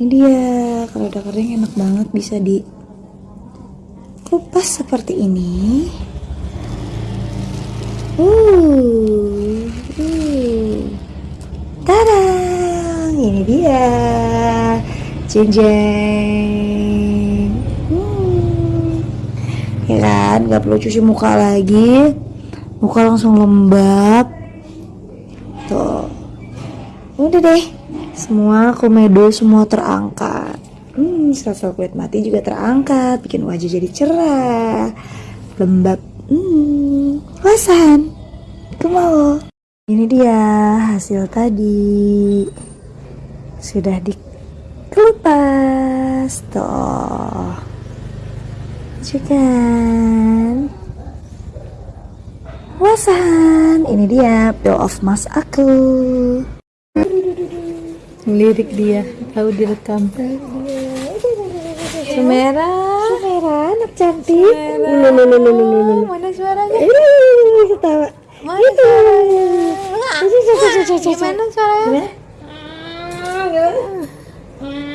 ini dia kalau udah kering enak banget bisa di kupas seperti ini. Uh, uh. tada ini dia. Jeng jeng. Hmm. ya kan nggak perlu cuci muka lagi. Muka langsung lembab. Tuh. Udah deh semua komedo semua terangkat. Hmm, sel-sel kulit mati juga terangkat bikin wajah jadi cerah. Lembab. Hmm, wasan itu mau ini dia hasil tadi. Sudah dikelupas. Tuh juga wasan ini dia peel off mask aku lirik dia tahu direkam. Sumera. Sumera anak cantik. Sumera. mana suaranya? Ketawa. Mana suaranya? Gimana suaranya?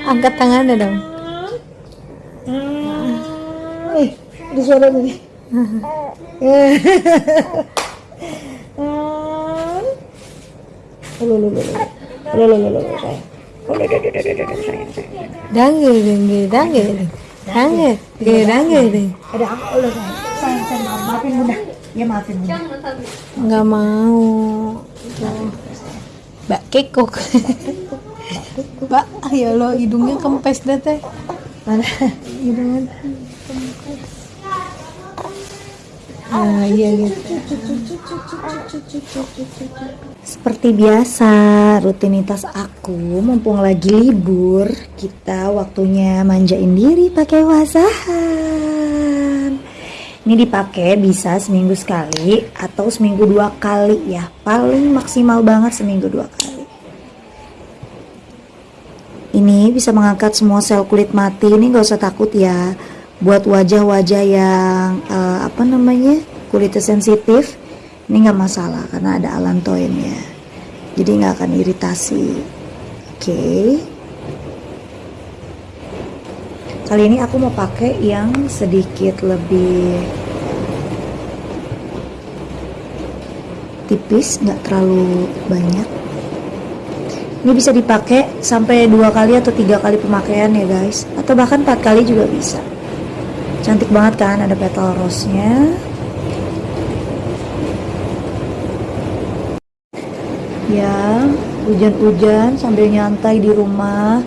Angkat tangannya dong. Eh, nih. Lo lo. Lo lo lo lo lo sayang. Lo lo lo lo lo lo sayang sayang. Ada apa lo sayang? Sayang sayang maaf, maafin bunda. Ya maafin bunda. nggak mau Tuh. Mbak kekok Mbak, ya lo hidungnya kempes dah teh Mana? hidungnya nah iya gitu Seperti biasa, rutinitas aku mumpung lagi libur, kita waktunya manjain diri pakai wasahan. Ini dipakai bisa seminggu sekali atau seminggu dua kali ya, paling maksimal banget seminggu dua kali. Ini bisa mengangkat semua sel kulit mati, ini gak usah takut ya. Buat wajah-wajah yang eh, apa namanya kulitnya sensitif, ini nggak masalah karena ada alantoin ya jadi nggak akan iritasi. Oke. Kali ini aku mau pakai yang sedikit lebih tipis nggak terlalu banyak. Ini bisa dipakai sampai dua kali atau tiga kali pemakaian ya guys. Atau bahkan empat kali juga bisa cantik banget kan ada petal rose nya ya hujan-hujan sambil nyantai di rumah.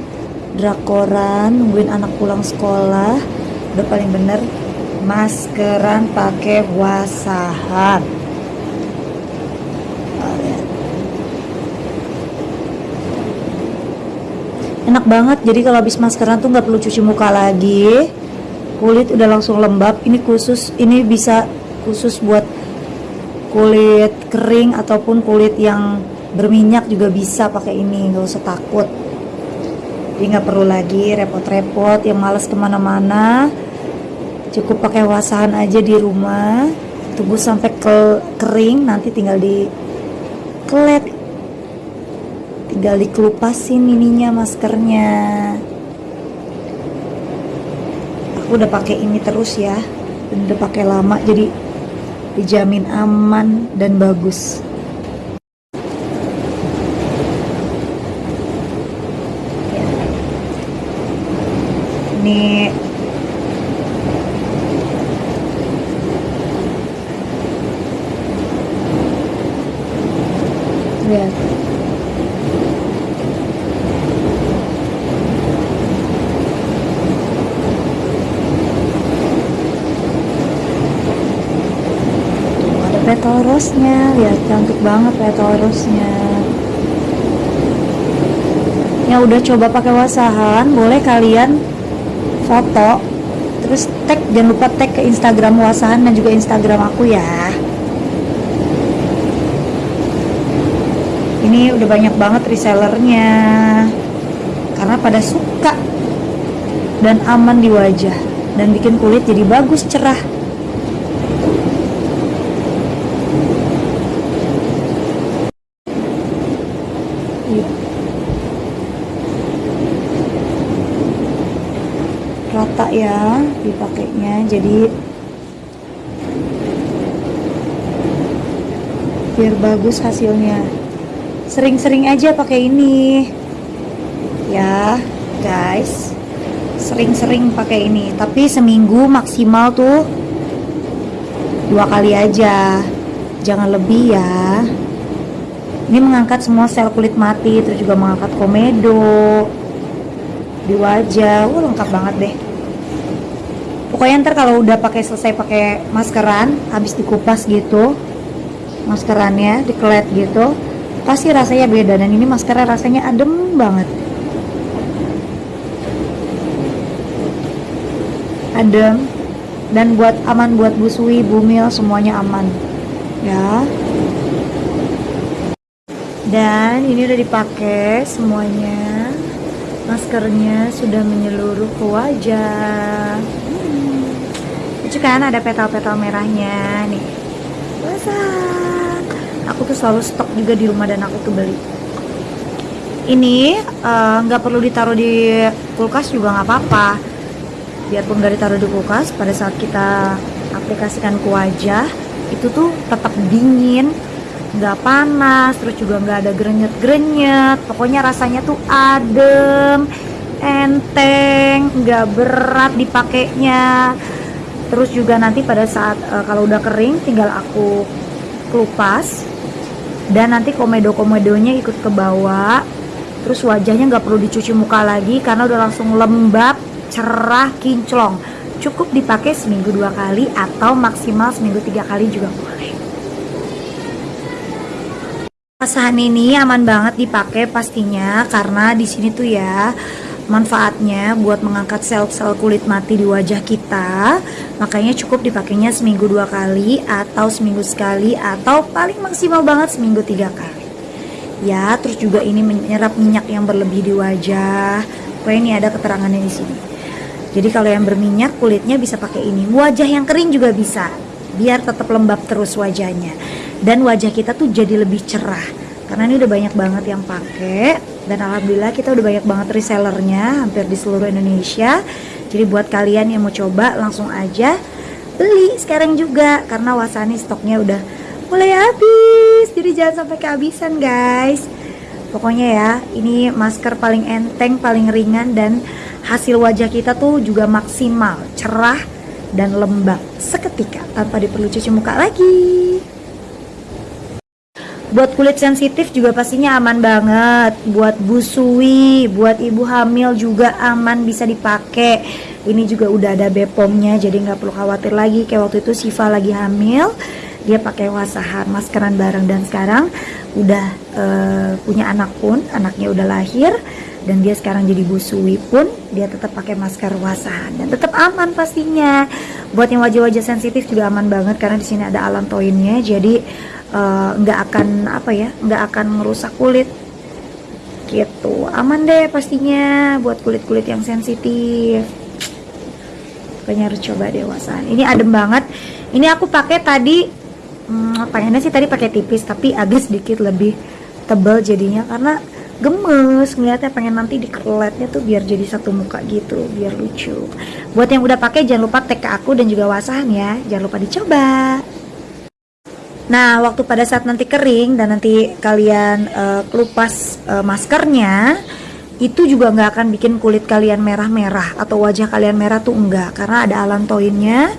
Drakoran nungguin anak pulang sekolah. Udah paling bener maskeran pakai wasahan. Enak banget jadi kalau habis maskeran tuh nggak perlu cuci muka lagi kulit udah langsung lembab ini khusus ini bisa khusus buat kulit kering ataupun kulit yang berminyak juga bisa pakai ini nggak usah takut. Jadi nggak perlu lagi repot-repot yang males ke mana-mana. Cukup pakai wasahan aja di rumah tunggu sampai ke kering nanti tinggal di kelet. Tinggal dikelupasin ininya maskernya aku udah pakai ini terus ya. Udah pakai lama jadi dijamin aman dan bagus ini lihat Tuh, ada petal rose-nya lihat cantik banget petal rose-nya yang udah coba pakai wasahan boleh kalian foto. Terus tag jangan lupa tag ke Instagram wasahan dan juga Instagram aku ya. Ini udah banyak banget resellernya karena pada suka dan aman di wajah dan bikin kulit jadi bagus cerah Iya. rata ya dipakainya. Jadi biar bagus hasilnya. Sering-sering aja pakai ini. Ya guys. Sering-sering pakai ini. Tapi seminggu maksimal tuh dua kali aja. Jangan lebih ya. Ini mengangkat semua sel kulit mati terus juga mengangkat komedo di wajah. Wah lengkap banget deh pokoknya ntar kalau udah pakai selesai pakai maskeran habis dikupas gitu maskerannya dikelet gitu pasti rasanya beda. Dan ini maskara rasanya adem banget. Adem. Dan buat aman buat busui bumil semuanya aman. Ya. Dan ini udah dipakai semuanya. Maskernya sudah menyeluruh ke wajah. Lucu kan ada petal-petal merahnya nih. Wah, aku tuh selalu stok juga di rumah dan aku tuh beli. Ini nggak uh, perlu ditaruh di kulkas juga nggak apa-apa. Biarpun nggak ditaruh di kulkas pada saat kita aplikasikan ke wajah itu tuh tetap dingin nggak panas terus juga nggak ada grenyet-grenyet. Pokoknya rasanya tuh adem enteng nggak berat dipakainya terus juga nanti pada saat uh, kalau udah kering tinggal aku kelupas. Dan nanti komedo-komedonya ikut ke bawah. Terus wajahnya nggak perlu dicuci muka lagi karena udah langsung lembab cerah kinclong. Cukup dipakai seminggu dua kali atau maksimal seminggu tiga kali juga boleh. Pasahan ini aman banget dipakai pastinya karena di sini tuh ya manfaatnya buat mengangkat sel-sel kulit mati di wajah kita. Makanya cukup dipakainya seminggu dua kali atau seminggu sekali atau paling maksimal banget seminggu tiga kali. Ya terus juga ini menyerap minyak yang berlebih di wajah. Pokoknya ini ada keterangannya di sini. Jadi kalau yang berminyak kulitnya bisa pakai ini. Wajah yang kering juga bisa biar tetap lembab terus wajahnya. Dan wajah kita tuh jadi lebih cerah karena ini udah banyak banget yang pakai dan alhamdulillah kita udah banyak banget resellernya hampir di seluruh Indonesia. Jadi buat kalian yang mau coba langsung aja beli sekarang juga karena Wasani stoknya udah mulai habis. Jadi jangan sampai kehabisan guys. Pokoknya ya ini masker paling enteng paling ringan dan hasil wajah kita tuh juga maksimal cerah dan lembab seketika tanpa diperlu cuci muka lagi buat kulit sensitif juga pastinya aman banget. Buat busui buat ibu hamil juga aman bisa dipakai. Ini juga udah ada bepomnya jadi nggak perlu khawatir lagi. Kayak waktu itu Siva lagi hamil dia pakai wasahan maskeran bareng. Dan sekarang udah uh, punya anak pun anaknya udah lahir. Dan dia sekarang jadi busui pun dia tetap pakai masker wasahan dan tetap aman pastinya. Buat yang wajah-wajah sensitif juga aman banget karena di sini ada alantoinnya jadi nggak uh, akan apa ya nggak akan merusak kulit. Gitu. Aman deh pastinya buat kulit-kulit yang sensitif. Pokoknya harus coba deh wasahan ini adem banget. Ini aku pakai tadi hmm, pengennya sih tadi pakai tipis tapi agak sedikit lebih tebal jadinya. Karena gemes ngeliatnya pengen nanti dikeletnya tuh biar jadi satu muka gitu biar lucu. Buat yang udah pakai jangan lupa tag ke aku dan juga wasahan ya. Jangan lupa dicoba nah waktu pada saat nanti kering dan nanti kalian uh, kelupas uh, maskernya itu juga nggak akan bikin kulit kalian merah-merah atau wajah kalian merah tuh enggak karena ada alantoinnya.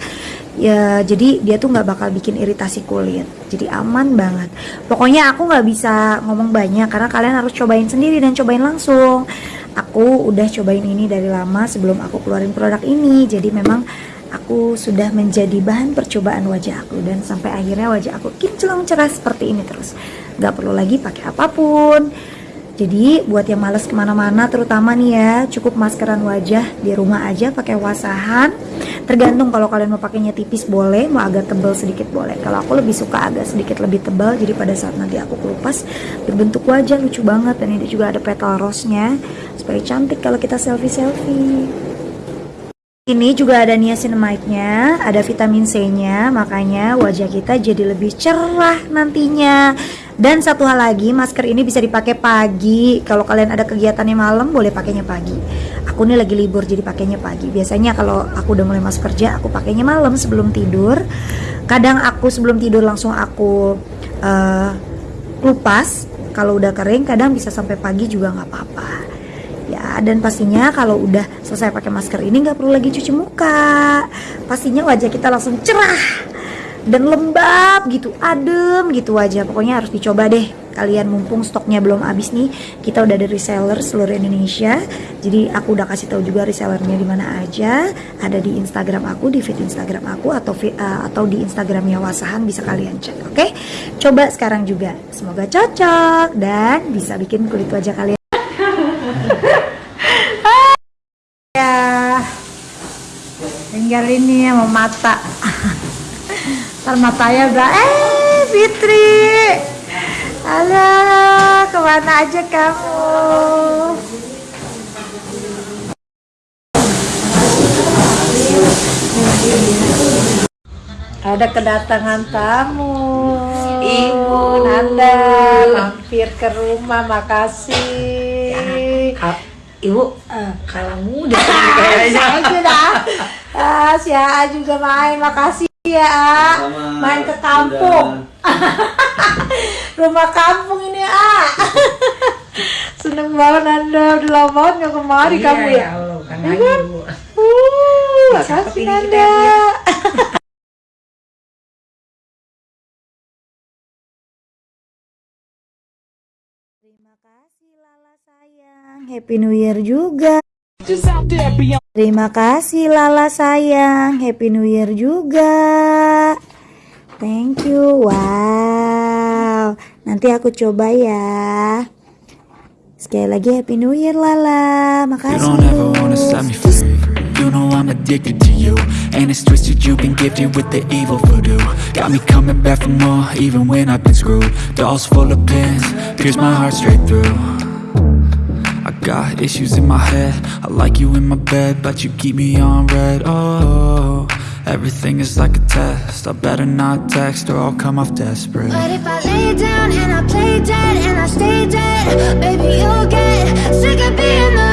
Ya jadi dia tuh nggak bakal bikin iritasi kulit. Jadi aman banget. Pokoknya aku nggak bisa ngomong banyak karena kalian harus cobain sendiri dan cobain langsung. Aku udah cobain ini dari lama sebelum aku keluarin produk ini. Jadi memang aku sudah menjadi bahan percobaan wajah aku dan sampai akhirnya wajah aku kinclong cerah seperti ini terus nggak perlu lagi pakai apa pun jadi buat yang males ke mana-mana terutama nih ya cukup maskeran wajah di rumah aja pakai wasahan. Tergantung kalau kalian mau pakainya tipis boleh, mau agak tebal sedikit boleh. Kalau aku lebih suka agak sedikit lebih tebal jadi pada saat nanti aku kelupas berbentuk wajah lucu banget dan ini juga ada petal rose-nya supaya cantik kalau kita selfie-selfie. Ini juga ada niacinamide-nya, ada vitamin C-nya, makanya wajah kita jadi lebih cerah nantinya. Dan satu hal lagi, masker ini bisa dipakai pagi. Kalau kalian ada kegiatannya malam, boleh pakainya pagi. Aku nih lagi libur, jadi pakainya pagi. Biasanya kalau aku udah mulai masuk kerja, aku pakainya malam sebelum tidur. Kadang aku sebelum tidur langsung aku eh, kupas. Kalau udah kering, kadang bisa sampai pagi juga nggak apa-apa ya dan pastinya kalau udah selesai pakai masker ini nggak perlu lagi cuci muka. Pastinya wajah kita langsung cerah dan lembab gitu adem gitu wajah. Pokoknya harus dicoba deh. Kalian mumpung stoknya belum habis nih kita udah ada reseller seluruh Indonesia. Jadi aku udah kasih tahu juga resellernya di mana aja. Ada di Instagram aku di feed Instagram aku atau uh, atau di Instagramnya Wasahan bisa kalian cek oke? Coba sekarang juga. Semoga cocok dan bisa bikin kulit wajah kalian ya tinggal ini sama mata ntar matanya udah eh Fitri halo ke mana aja kamu ada kedatangan tamu Ibu. Nanda mampir ke rumah makasih Kal- Ibu, Ah. kalau muda kayaknya. aja dah. Ah, si A juga main, makasih ya A. Main ke kampung. Rumah kampung ini A. Seneng banget Nanda, udah lama banget nggak kemari Iya, kamu ya. Allah, kan Iya lagi, kan? Uh, makasih Nanda. Terima kasih Lala sayang. Happy New Year juga. Terima kasih Lala sayang. Happy New Year juga. Thank you. Wow. Nanti aku coba ya. Sekali lagi Happy New Year Lala. Makasih. don't ever wanna set me free You know I'm addicted to you And it's twisted, you've been gifted with the evil voodoo Got me coming back for more, even when I've been screwed Dolls full of pins, pierce my heart straight through I got issues in my head. I like you in my bed, but you keep me on red. Oh, everything is like a test. I better not text or I'll come off desperate. But if I lay down and I play dead and I stay dead, baby, you'll get sick of being the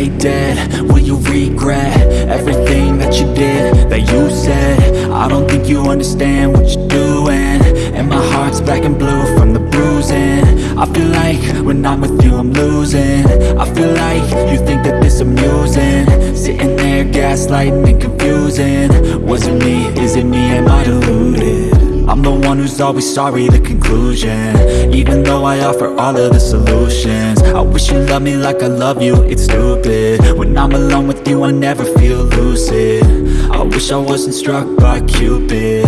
play dead, will you regret everything that you did, that you said? I don't think you understand what you're doing. And my heart's black and blue from the bruising. I feel like when I'm with you I'm losing. I feel like you think that this amusing. Sitting there gaslighting and confusing. Was it me, is it me, am I deluded? I'm the one who's always sorry, the conclusion Though I offer all of the solutions. I wish you loved me like I love you, it's stupid. When I'm alone with you, I never feel lucid. I wish I wasn't struck by Cupid.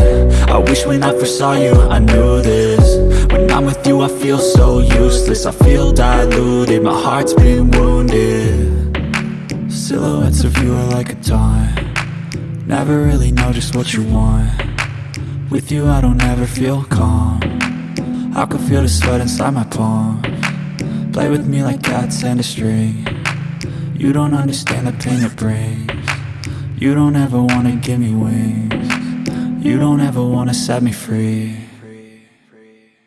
I wish when I first saw you, I knew this. When I'm with you, I feel so useless. I feel diluted, my heart's been wounded. Silhouettes of you are like a taunt Never really know just what you want. With you I don't ever feel calm I can feel the sweat inside my palm. Play with me like cats and a string. You don't understand the pain it brings. You don't ever wanna give me wings. You don't ever wanna set me free.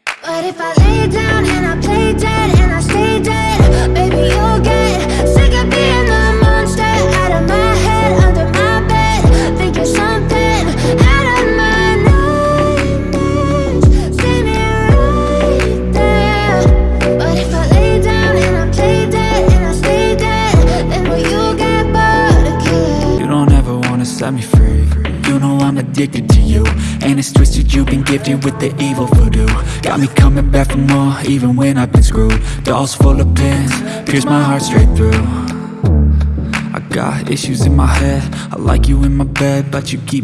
But if I lay down and I play dead and I stay dead, baby, you'll get addicted to you. And it's twisted, you've been gifted with the evil voodoo. Got me coming back for more, even when I've been screwed. Dolls full of pins, pierce my heart straight through. I got issues in my head. I like you in my bed, but you keep me